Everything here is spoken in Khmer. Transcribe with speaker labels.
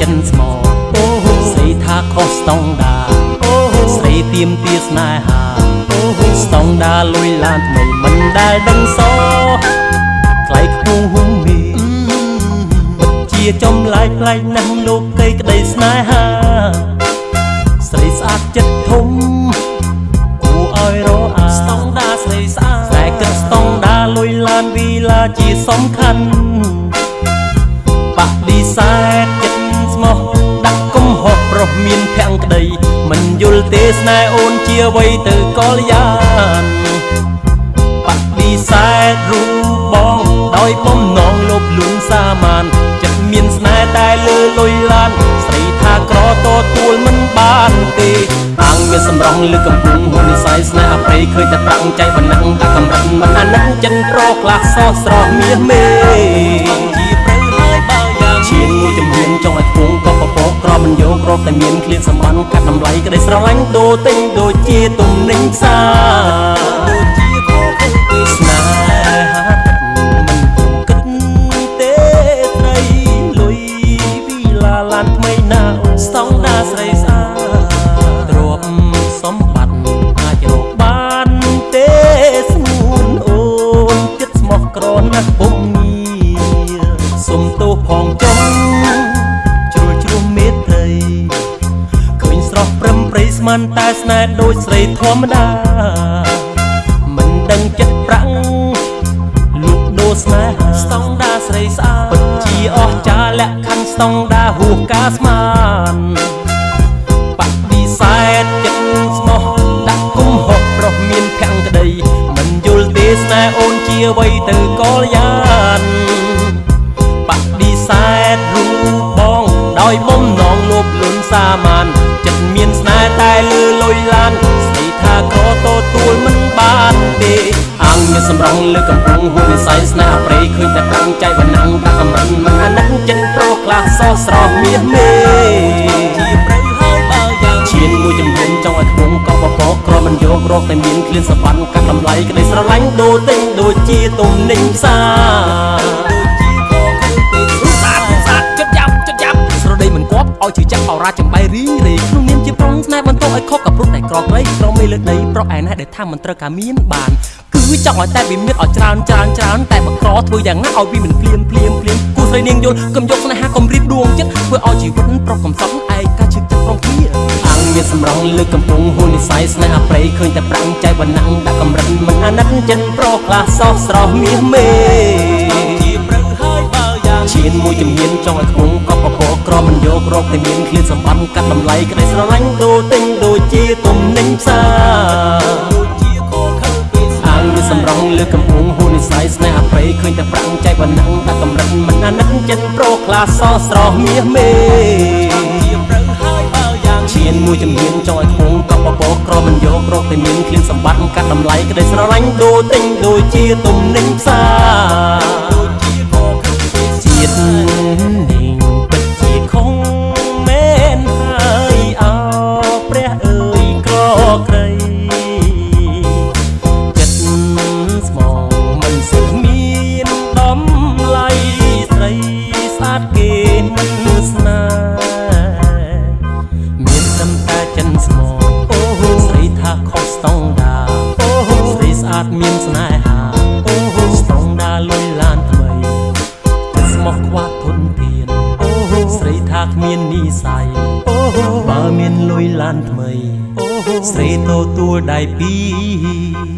Speaker 1: ចិនស្មោអូស្រីថាខុសស្តង់ដាអូស្រីទៀមទាស្នេហាអូស្តង់ដាលុយឡានថ្មីមិនដែលដឹងសថ្លៃខ្ពស់ហុំមីជាចំឡាយផ្លែកណាស់លោកកៃក្តីស្នេហាស្រីស្អាតចិត្តធំគួរឲ្យរអាស្តង់ដាស្រីស្អាតតែគិតស្តង់ដាលុយឡានវីឡាជាសំខាន់បដិសេធចិត្តស្មោះដាក់គុំហោះប្រុសមានភ័ងក្តីមិនយល់ទេស្នេហ៍អូនជាអ្វីទៅកលយានបដិសេធរូបបងដោយបំណងលោភលួងសាមានចិត្តមានស្នេហ៍តែលើលុយឡានស្រីថាក្រតទួលមិនបានទេអាងមានសម្រងលើកំពុងហ៊ុននិស័យស្នេហ៍អប្រៃឃើញតែប្រាំងចៃបណ្ណឹងតែកំរិតមិនអាណិតចិនប្រខ្លះសោះស្រស់មាសមេជាព្រៅហើយបើយ៉ាង ឈានមួយចំហៀនចង់ឲ្យធួងក៏ពពកក្រមិនយករកតែមានឃ្លានសម្បានកាត់តម្លៃក្តីស្រឡាញ់ដូរទិញដូចជាទំនិញផ្សារដូចជាខោខើពេលស្នេហាមិនពុំគិតទេត្រីលុយវីឡាឡានថ្មីណាអូស្តង់ដាស្រីស្អាតទ្រពសម្បត្តិអាចរកបានទេស្ងួនអូនចិត្តស្មោះក្រណាស់ពុំងារសុំទោសផងចុង ស្មានតែស្នេហ៍ដូចស្រីធម្មតាមិនដឹងចិត្តប្រាំងលូកដូរស្នេហាស្តង់ដាស្រីស្អាតពិតជាអស្ចារ្យលក្ខខណ្ឌស្តង់ដាហួសការស្មានបដិសេធចិត្តស្មោះដាក់គុំហុកប្រុសមានភ័ងក្តីមិនយល់ទេស្នេហ៍អូនជាអ្វីទៅកលយានបដិសេធរូបបងដោយបំណង លោភលន់សាមានចិត្តមានស្នេហ៍តែលើលុយឡានស្រីថាក្រតទួលមិនបានទេអាងមានសម្រងលើកំពុងហ៊ុននិស័យស្នេហ៍ប្រៃឃើញតែប្រាំងចៃបណ្ណឹងដាក់កំរិនមិនអាណិតចិនប្រុសខ្លះសោះស្រស់មាសមេជាព្រៅហើយបើយ៉ាងឈានមួយចំហៀនចង់ឲ្យខ្ពងក៏បបកក្រមិនយករកតែមានឃ្លានសវណ្ណកាត់តម្លៃក្តីស្រឡាញ់ដូរទិញដូចជាទំនិញផ្សារ ឲ្យជឿចាប់អរ៉ាចំបៃរីរេក្នុងនាមជាប្រុងស្នេហ៍បន្ទោឲ្យខុសกับព្រោះតែក្រក្រីក្រមេលើដីប្រុសឯណេះដែលថាមិនត្រូវការមានបានគឺចង់ឲ្យតែវាមានឲ្យច្រើនច្រើនច្រើនតែបក្រធ្វើយ៉ាងណាឲ្យវាមិនភ្លាមភ្លាមភ្លាមគូស្រីនាងយល់កុំយកស្នេហាកុំរៀបដួងចិត្តធ្វើឲ្យជីវិតប្រុសកំសត់ឯកាឈឹកចិត្តព្រមគ្នាអាងមានសម្រងលើកំពុងហ៊ុននិស័យស្នេហ៍អប្រៃឃើញតែប្រាំងចៃបណ្ណឹងដាក់កំរិនមិនអាណិតចិនប្រុសខ្លះសោះស្រស់មាសមេជាព្រៅហើយបើយ៉ាងឈានមួយជំហានចង់ឲ្យខ្ពងក៏ពព កក្រមិនយករកតែមានឃ្លានសម្បត្តិកាត់តម្លៃក្តីស្រឡាញ់ដូរទិញដូចជាទំនិញផ្សារដូចជាខោខើពេលអាងមានសម្រងលើកំពុងហ៊ុននិស័យស្នេហ៍អប្រៃឃើញតែប្រាំងចៃបណ្ណឹងដាក់កំរិនមិនអាណិតចិនប្រុសខ្លះសោះស្រស់មាសមេជាព្រៅហើយបើយ៉ាងឈានមួយជំហានចង់ឲ្យខ្ពងក៏ពពកក្រមិនយករកតែមានឃ្លានសម្បត្តិកាត់តម្លៃក្តីស្រឡាញ់ដូរទិញដូចជាទំនិញផ្សារដូចជាខោខើពេលជាតិ ស្នេហ៍មានត្រឹមតែចិនស្មងអូស្រីថាខុសស្តង់ដាអូស្រីស្អាតមានស្នេហាអូស្តង់ដាលុយឡានថ្មីស្មោះខ្វះធនធានអូស្រីថាគ្មាននិស័យអូបើមានលុយឡានថ្មីអូស្រីទៅទួលដៃពីរ